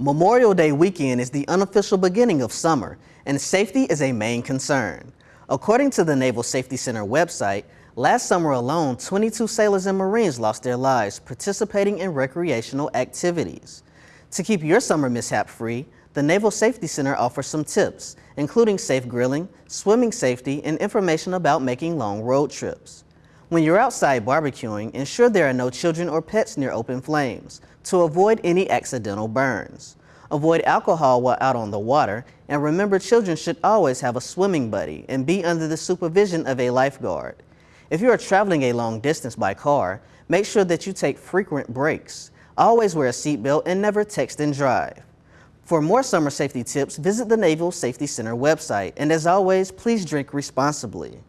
Memorial Day weekend is the unofficial beginning of summer, and safety is a main concern. According to the Naval Safety Center website, last summer alone, 22 sailors and Marines lost their lives participating in recreational activities. To keep your summer mishap free, the Naval Safety Center offers some tips, including safe grilling, swimming safety, and information about making long road trips. When you're outside barbecuing, ensure there are no children or pets near open flames to avoid any accidental burns. Avoid alcohol while out on the water, and remember children should always have a swimming buddy and be under the supervision of a lifeguard. If you are traveling a long distance by car, make sure that you take frequent breaks. Always wear a seatbelt and never text and drive. For more summer safety tips, visit the Naval Safety Center website, and as always, please drink responsibly.